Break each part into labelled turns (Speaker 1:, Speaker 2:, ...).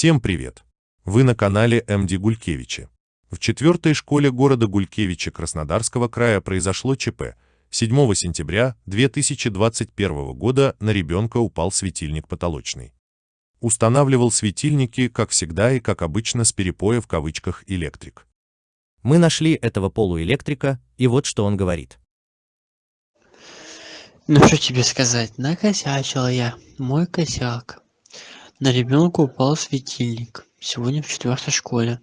Speaker 1: Всем привет! Вы на канале МД Гулькевичи. В четвертой школе города Гулькевича Краснодарского края произошло ЧП. 7 сентября 2021 года на ребенка упал светильник потолочный. Устанавливал светильники, как всегда и как обычно, с перепоя в кавычках электрик.
Speaker 2: Мы нашли этого полуэлектрика, и вот что он говорит.
Speaker 3: Ну что тебе сказать, накосячил я, мой косяк. На ребенка упал светильник сегодня в четвертой школе.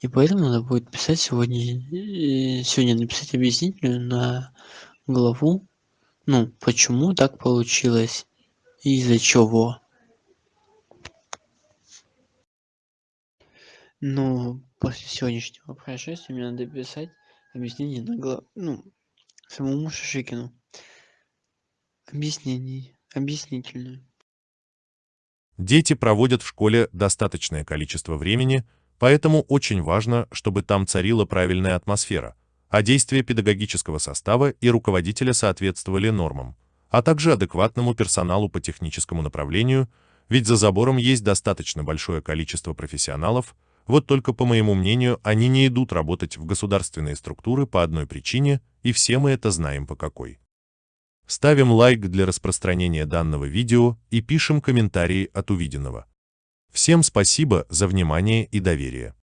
Speaker 3: И поэтому надо будет писать сегодня, э, сегодня написать объяснительную на главу, ну, почему так получилось и из-за чего. Ну, после сегодняшнего происшествия мне надо писать объяснение на главу, ну, самому Шишикину. Объяснений, объяснительную.
Speaker 1: Дети проводят в школе достаточное количество времени, поэтому очень важно, чтобы там царила правильная атмосфера, а действия педагогического состава и руководителя соответствовали нормам, а также адекватному персоналу по техническому направлению, ведь за забором есть достаточно большое количество профессионалов, вот только, по моему мнению, они не идут работать в государственные структуры по одной причине, и все мы это знаем по какой. Ставим лайк для распространения данного видео и пишем комментарии от увиденного. Всем спасибо за внимание и доверие.